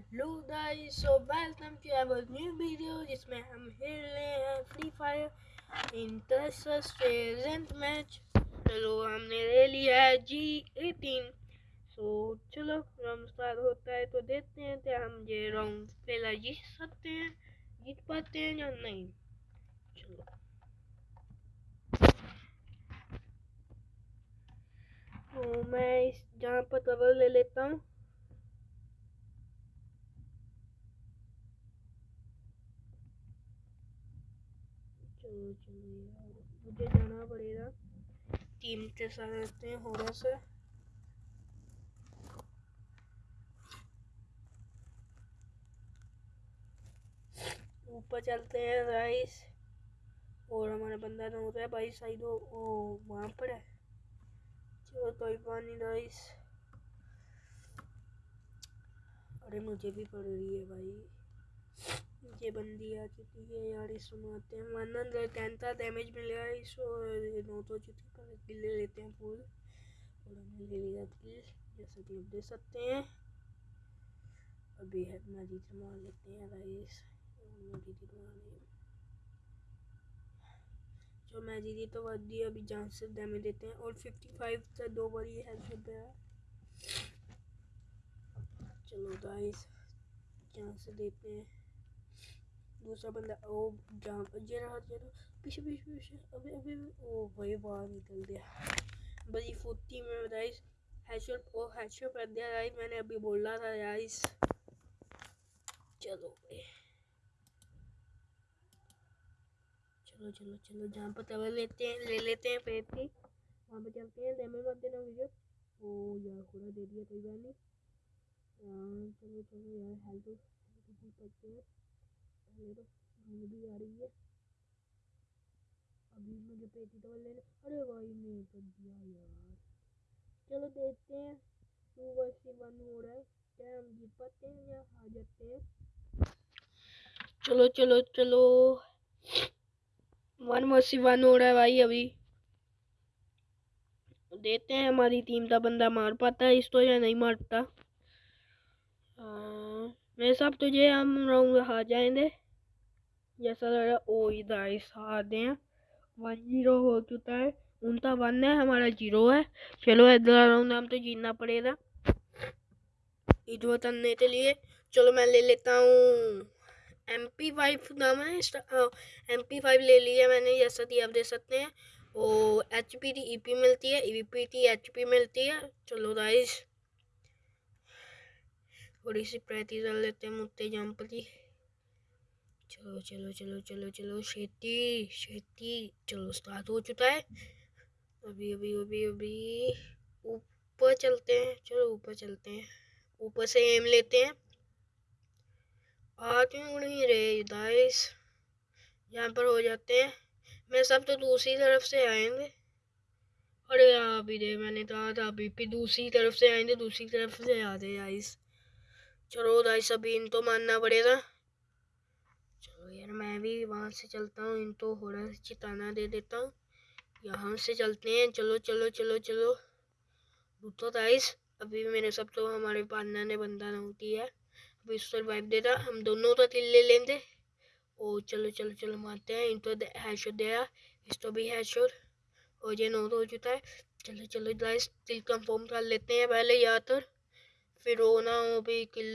Hello guys so welcome to our new video जिसमें हम खेल रहे हैं फ्री फायर इंटरसेंट मैच चलो हमने ले लिया है जी एटीन सो चलो राउंड स्टार्ट होता है तो देखते हैं क्या हम ये राउंड पहला जीत सकते हैं, जीत पाते हैं या नहीं। चलो। तो मैं इस जहाँ पर कवर ले लेता हूँ। चलो चलो यार मुझे जाना पड़ेगा। टीम के साथ रहते हैं होड़ा से। ऊपर चलते हैं राइस और हमारा बंदा ना होता है भाई साइड। वो वहाँ पर है। चलो, कोई पानी राइस अरे, मुझे भी पड़ रही है भाई। बंदी आ चुकी है यार इस सुनाते हैं। वन हंड्रेड टेन का डैमेज मिलेगा इसको नौ तो चुकी पर किल ले लेते हैं फुल और हमने ले लिया किल जैसा कि आप देख सकते हैं। अभी है मजीद मार लेते हैं राइस मजीद मार जो मैं जीती तो वह दिया अभी जान से डैमेज देते हैं। और 55 से दो बार ये हेल्प पे है। चलो गाइस जान से देते हैं। दूसरा बंदा, ओ जहाँ ये रहा ये रहा, पीछे पीछे पीछे, अभी अभी ओ, भाई, बाहर निकल गया। बड़ी फुर्ती में राइस हेडशॉट ओ हेडशॉट कर दिया राइस मैंने अभी बोला था राइस चलो चलो चलो चलो, जहाँ पर तवे लेते हैं, ले लेते हैं पेट की वहाँ पे चलते हैं डैमेज मत देना मुझे ओ, यार थोड़ा दे दिया, कोई बात नहीं। चलो चलो, यार हेल्थ पड़ते हैं। तो भी आ रही है। अभी मुझे पेटी तो लेने अरे भाई नहीं यार। चलो देखते हैं टू वन हो रहा है। क्या हम जीत पाते हैं या जाते हैं। चलो चलो चलो। वन वर्सी वन हो रहा है भाई अभी। देखते हैं हमारी टीम का बंदा मार पाता है इस इसको या नहीं मारता। मेरे साहब तुझे हम राउंड हार जाएँगे। जैसा लग रहा है, ओ इधर हार हैं। वन ज़ीरो हो चुका है। उनका वन है, हमारा ज़ीरो है। चलो इधर राउंड हम तो जीतना पड़ेगा। इधर करने के लिए, चलो मैं ले लेता हूँ। एम पी फाइव नाम है एम पी फाइव ले लिया मैंने, जैसा कि आप देख सकते हैं। वो H P T E P मिलती है E P T H P मिलती है। चलो राइस थोड़ी सी प्रैक्टिस कर लेते हैं मुत्ते जंप की। चलो चलो चलो चलो चलो शेती शेती चलो स्टार्ट हो चुका है। अभी अभी अभी अभी। ऊपर चलते हैं, चलो, ऊपर चलते हैं। ऊपर से एम लेते हैं। आ क्यों नहीं रहे दाइस यहाँ पर हो जाते हैं। मैं सब तो दूसरी तरफ़ से आएँगे। अरे यहाँ अभी दे मैंने कहा था अभी भी दूसरी तरफ़ से आएँगे, दूसरी तरफ़ से आ रहे आइस चलो दाइस अभी इनको मानना पड़ेगा। यार मैं भी वहाँ से चलता हूँ, इनको थोड़ा चिताना दे देता हूँ। यहाँ से चलते हैं, चलो चलो चलो चलो। रुको दाइस अभी भी मेरे सब तो हमारे पार्टनर ने बंदा होती है। अभी वाइप देता हम दोनों तो तिल ले लेंगे। ओ, चलो चलो चलो, मारते हैं। इनको हैशोट दिया इसको भी हैशोट और ये नोट हो चुका है। चलो चलो गाइस तिल कंफर्म कर लेते हैं पहले या तो। फिर वो ना भी किल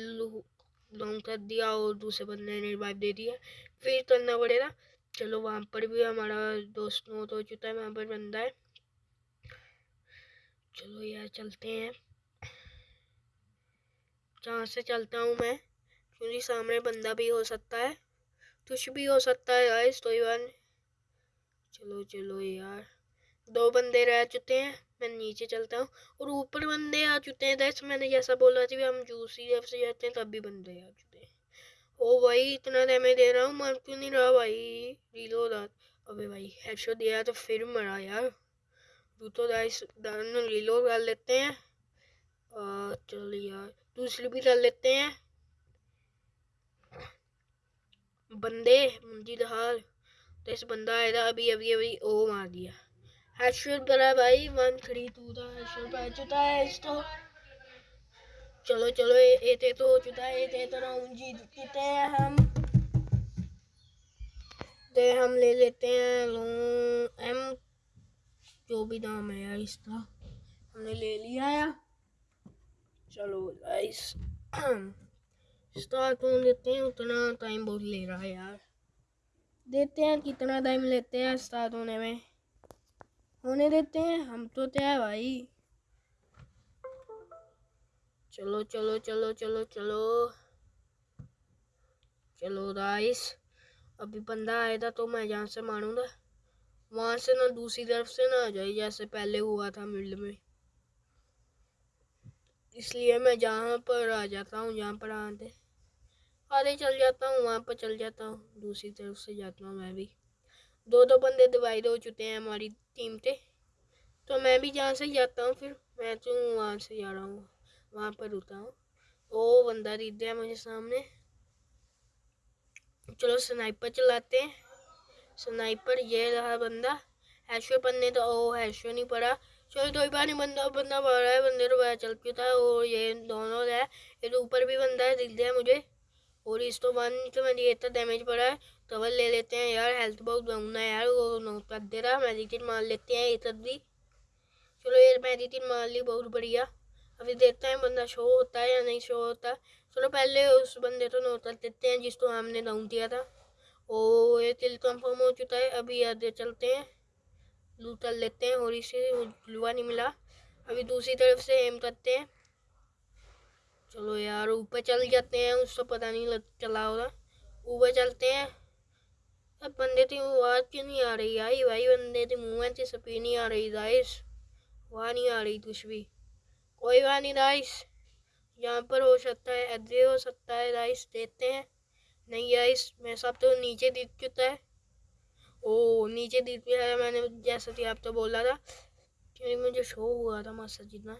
डाउन कर दिया और दूसरे बंदे ने रिवाइव दे दिया। फिर करना पड़ेगा चलो वहाँ पर भी हमारा दोस्त नोट हो चुका है, वहाँ पर बंदा है। चलो यार, चलते हैं। जहाँ से चलता हूँ मैं, क्योंकि सामने बंदा भी हो सकता है। कुछ भी हो सकता है गाइस तो चलो चलो यार। दो बंदे रह चुके हैं, मैं नीचे चलता हूँ, और ऊपर बंदे आ चुके हैं दैट्स मैंने जैसा बोला था हम जूसी जब से जाते हैं तब भी बंदे आ चुके हैं। ओ भाई, इतना डैमेज दे रहा हूँ, मर क्यों नहीं रहा भाई? रीलो अबे भाई हेडशॉट दिया तो फिर मरा यार। तू तो गाइस रीलो डाल लेते हैं। चल यार, दूसरी भी डाल लेते हैं। बंदे, मुंजी हाल तो इस बंदा आएगा अभी अभी अभी, ओ मार दिया। हेडशॉट करा भाई वन थ्री टू था हेडशॉट आ चुका है इसको चलो चलो, ए थे तो हो चुका है थे तो राउंड जीत चुके हैं हम। ते हम ले लेते हैं लोन एम जो भी नाम है यार इसका। हमने ले लिया है। चलो गाइस स्टार्ट होने देते हैं, उतना टाइम बहुत ले रहा है यार। देते हैं, कितना टाइम लेते हैं स्टार्ट होने में? होने देते हैं। हम तो क्या भाई। चलो चलो चलो चलो चलो। चलो राइस अभी बंदा आया था तो मैं जहाँ से मारूँगा। वहाँ से ना दूसरी तरफ़ से ना आ जाए, जैसे पहले हुआ था मिड में। इसलिए मैं जहाँ पर आ जाता हूँ, जहाँ पर आते। आधे चल जाता हूँ, वहाँ पर चल जाता हूँ। दूसरी तरफ़ से जाता हूँ मैं भी। दो दो बंदे डिवाइड हो चुके हैं हमारी टीम पे। तो मैं भी जहाँ से जाता हूँ फिर मैं तो वहाँ से जा रहा हूँ। वहाँ पर रुका हूँ। ओ, बंदा दिख गया मुझे सामने। चलो स्नाइपर चलाते हैं। स्नाइपर ये रहा बंदा। हैशो पन्ने तो ओ हैशो नहीं पड़ा चलो दो ही बार नहीं, बंदा बंदा पड़ रहा है, बंदे तो पता चल चुका है और ये दोनों है। ये तो ऊपर भी बंदा है, दिख गया मुझे। और इस तो वन तो मैं ये इतना डैमेज पड़ा है। कवर ले लेते हैं यार हेल्थ बहुत डाउन है यार, वो नोट कर दे रहा मेडिटेट मार लेते हैं तब भी। चलो ये मेडिटेट मार ली, बहुत बढ़िया। अभी देखते हैं बंदा शो होता है या नहीं शो होता। चलो पहले उस बंदे तो नोट कर देते हैं जिसको हमने डाउन दिया था। ओ, ये तिल कंफर्म हो चुका है। अभी आगे चलते हैं। लूट कर लेते हैं, और इसे लुआ नहीं मिला। अभी दूसरी तरफ़ से एम करते हैं। चलो यार, ऊपर चल जाते हैं, उसको पता नहीं लग चला होगा। ऊपर चलते हैं। अब बंदे थी आवाज़ क्यों नहीं आ रही? आई भाई, बंदे थी मुँह से सपी नहीं आ रही दाइस वहाँ नहीं आ रही कुछ भी। कोई बात नहीं दाइस यहाँ पर हो सकता है, ऐसे हो सकता है राइस देते हैं। नहीं राइस मैं सब तो नीचे दिख चुका है। ओ, नीचे दिख भी है मैंने, जैसा कि आप तो बोला था। क्योंकि मुझे शो हुआ था, मस्त, जितना।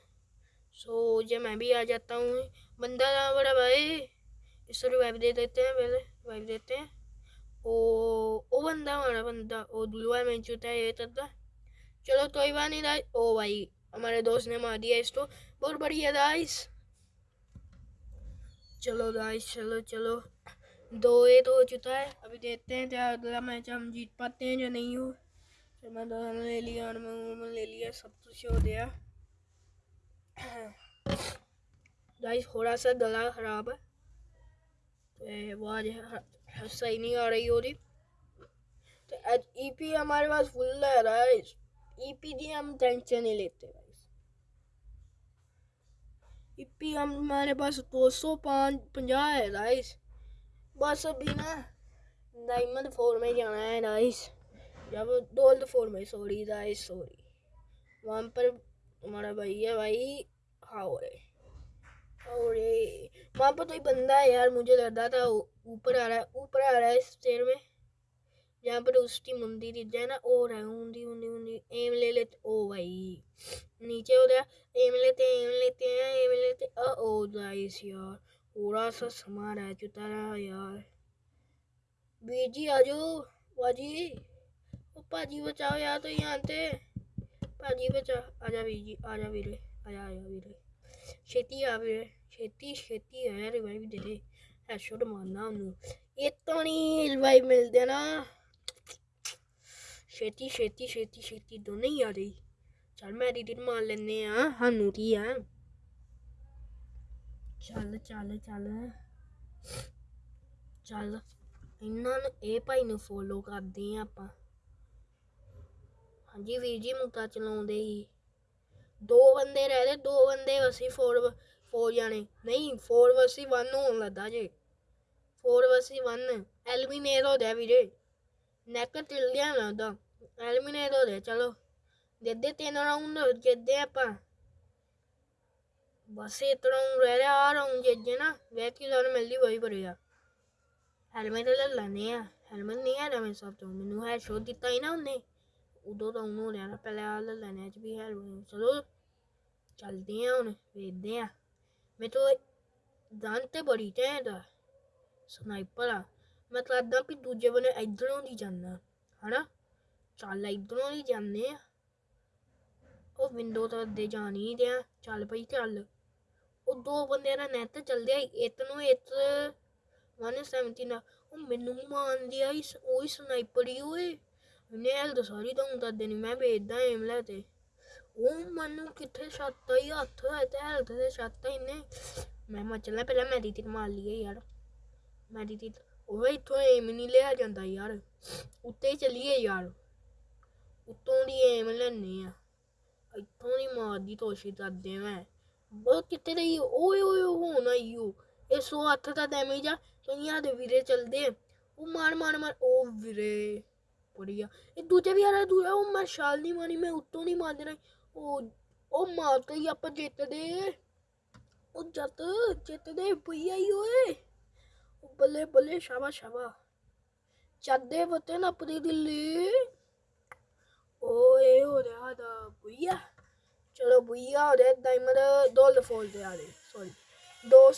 सो जब मैं भी आ जाता हूँ। बंदा बड़ा भाई, इस रिवाइव दे देते हैं पहले रिवाइव देते हैं। ओ ओ बंदा, हमारा बंदा, ओ दुलवा में चुता है, ये तब चलो तो ही बात नहीं था ओ भाई, हमारे दोस्त ने मार दिया इसको। बहुत बढ़िया दाइस चलो दाइस चलो चलो। दो ए तो हो चुका है। अभी देखते हैं क्या अगला मैच हम जीत पाते हैं या नहीं हो। मैं तो ले लिया और मैं ले लिया, सब कुछ हो गया। गाइस थोड़ा सा गला खराब है। तो आज सही नहीं आ रही हो रही तो आज ईपी e हमारे पास फुल है गाइस ईपी दी हम टेंशन नहीं लेते गाइस ईपी हम हमारे पास दो सौ पाँच पंजा है गाइस बस अभी ना डायमंड फोर में जाना है नाइस जब डोल्ड फोर में सॉरी गाइस सॉरी वहाँ पर हमारा भाई है भाई हाँ रे। और वहाँ पर तो एक बंदा है यार, मुझे लगा था ऊपर आ रहा है, ऊपर आ रहा है इस चेयर में। जहाँ पर उसकी मुंडी दिख जाए ना और है ऊंधी ऊंधी ऊंधी एम ले लेते, ओ भाई। नीचे हो गया, एम लेते एम लेते हैं एम लेते ओ गाइस यार, पूरा सा सामान है चुता रहा यार। बीजी आ जाओ, बाजी। पाजी बचाओ यार तो यहाँ ਭਾਜੀ ਵਿੱਚ ਆ ਜਾ ਵੀਰ ਜੀ, ਆ ਜਾ ਵੀਰੇ ਆ ਜਾ ਆ ਜਾ ਵੀਰੇ ਛੇਤੀ ਆ ਵੀਰੇ, ਛੇਤੀ ਛੇਤੀ ਆ ਰਿਵਾਈਵ ਦੇ ਦੇ ਹੈਸ਼ਟ ਮਾਰਨਾ ਉਹਨੂੰ। ਇਹ ਤਾਂ ਨਹੀਂ ਰਿਵਾਈਵ ਮਿਲਦੇ ਨਾ। ਛੇਤੀ ਛੇਤੀ ਛੇਤੀ ਛੇਤੀ ਦੋਨੇ ਹੀ ਆ ਰਹੀ ਚੱਲ ਮੈਂ ਐਡਿਟ ਮਾਰ ਲੈਨੇ ਆ ਸਾਨੂੰ ਕੀ ਆ? ਚੱਲ ਚੱਲ ਚੱਲ। ਚੱਲ। ਇਹਨਾਂ ਨੂੰ ਇਹ ਭਾਈ ਨੂੰ ਫੋਲੋ ਕਰਦੇ ਆ ਆਪਾਂ। ਹਾਂਜੀ ਵੀਰ ਜੀ ਮੁਕਤਾ ਚਲਾਉਂਦੇ ਹੀ। ਦੋ ਬੰਦੇ ਰਹਿ ਰਹਦੇ ਦੋ ਬੰਦੇ ਅਸੀਂ ਫੋਰ ਫੋਰ ਜਾਣੇ। ਨਹੀਂ ਫੋਰ ਵਰਸੀ ਵਨ ਹੋਣ ਲੱਗਾ ਜੇ। ਫੋਰ ਵਰਸੀ ਵਨ ਐਲਮੀਨੇਟ ਹੋ ਗਿਆ ਵੀਰੇ। ਨੈਕ ਟਿਲ ਗਿਆ ਨਾ ਉਹਦਾ। ਐਲਮੀਨੇਟ ਹੋ ਗਿਆ, ਚਲੋ। ਜਿੱਦੇ ਤਿੰਨ ਰਾਉਂਡ ਜਿੱਦੇ ਆਪਾਂ। ਬਸ ਇਤਨਾ ਰਹਿ ਰਿਹਾ ਆ ਰਹਾ ਜਿੱਜੇ ਨਾ ਵੈਕੀ ਸਾਨੂੰ ਮਿਲਦੀ ਵਹੀ ਭਰੇਗਾ ਹੈਲਮਟ ਲੈ ਲੈਣੇ ਆ। ਹੈਲਮਟ ਨਹੀਂ ਆ ਰਮੇ ਸਭ ਤੋਂ। ਮੈਨੂੰ ਹੈ ਸ਼ੋਅ ਦਿੱਤਾ ਹੀ ਨਾ ਉਹਨੇ। ਉਦੋਂ ਡਾਊਨ ਉਹਨੂੰ ਰਿਹਾ ਨਾ, ਪਹਿਲੇ ਆ ਲੈਣੇ ਚ ਵੀ ਹੈਲੋਇਨ ਚਲੋ, ਚਲਦੇ ਆ ਹੁਣ, ਵੇਖਦੇ ਆ। ਮੈਂ ਤਾਂ ਗਨ ਬੜੀ ਟੈਂਡ ਸਨਾਈਪਰ ਆ। ਮੈਂ ਤਾਂ ਅੱਦਾਂ ਵੀ ਦੂਜੇ ਬਨੇ ਇਧਰੋਂ ਦੀ ਜਾਂਦਾ ਹਨਾ? ਚੱਲ ਇਧਰੋਂ ਦੀ ਜਾਂਦੇ ਆ। ਉਹ ਵਿੰਡੋ ਤਾਂ ਦੇ ਜਾਣੀ ਹੀ ਦਿਆ। ਚੱਲ ਭਾਈ ਚੱਲ। ਉਹ ਦੋ ਬੰਦੇ ਨਾਲ ਨੈਟ ਚੱਲਦੇ ਆ ਇਤ ਨੂੰ ਇਤ 179 ਉਹ ਮੈਨੂੰ ਮਾਨਦੀ ਆ ਇਸ ਉਹ ਸਨਾਈਪਰ ਹੀ ਓਏ। ਨੇ ਹੈਲਦ ਸਾਰੀ ਤਾਂ ਦੱਸ ਦੇਣੀ ਮੈਂ ਵੇਚਦਾ ਏਮ ਲੈ ਤੇ ਉਹ ਮੈਨੂੰ ਕਿੱਥੇ ਛੱਤਾ ਹੀ ਹੱਥ ਹੈ ਤੇ ਹੈਲਦ ਤੇ ਛੱਤਾ ਇਹਨੇ ਮੈਂ ਮਚਲਾ ਪਹਿਲਾਂ ਮੈਂ ਦੀ ਮਾਰ ਲਈਏ ਯਾਰ ਮੈਂ ਦੀ ਉਹ ਇੱਥੋਂ ਏਮ ਨਹੀਂ ਲਿਆ ਜਾਂਦਾ ਯਾਰ ਉੱਤੇ ਹੀ ਚੱਲੀਏ ਯਾਰ ਉੱਤੋਂ ਦੀ ਏਮ ਲੈਣੀ ਆ ਇੱਥੋਂ ਦੀ ਮਾਰਦੀ ਤੋਸ਼ੀ ਕਰਦੇ ਮੈਂ ਬਹੁਤ ਕਿੱਥੇ ਰਹੀ ਓਏ ਓਏ ਹੋਣਾ ਈਓ ਇਹ 108 ਦਾ ਡੈਮੇਜ ਆ ਕਈਆਂ ਦੇ ਵੀਰੇ ਚਲਦੇ ਆ। ਉਹ ਮਾਰ ਮਾਰ ਮਾਰ ਉਹ ਵੀਰੇ ਬੜੀਆ ਇਹ ਦੂਜੇ ਵੀ ਆ ਰਿਹਾ ਦੂਜਾ ਉਹ ਮੈਂ ਛਾਲ ਨਹੀਂ ਮਾਰੀ ਮੈਂ ਉੱਤੋਂ ਨਹੀਂ ਮਾਰ ਦੇਣਾ ਉਹ ਉਹ ਮਾਰਤੇ ਹੀ ਆਪਾਂ ਜਿੱਤਦੇ ਉਹ ਜੱਤ ਜਿੱਤਦੇ ਭਈਆ ਹੀ ਓਏ ਉਹ ਬੱਲੇ ਬੱਲੇ ਸ਼ਾਬਾ ਸ਼ਾਬਾ ਚੱਦੇ ਬਤੇ ਨਾ ਆਪਣੀ ਦਿੱਲੀ ਓਏ ਹੋ ਰਿਹਾ ਦਾ ਭਈਆ ਚਲੋ ਭਈਆ ਹੋ ਰਿਹਾ ਡਾਇਮੰਡ ਡੋਲ ਫੋਲ ਤੇ ਆ ਰਹੇ ਸੌਰੀ ਦੋ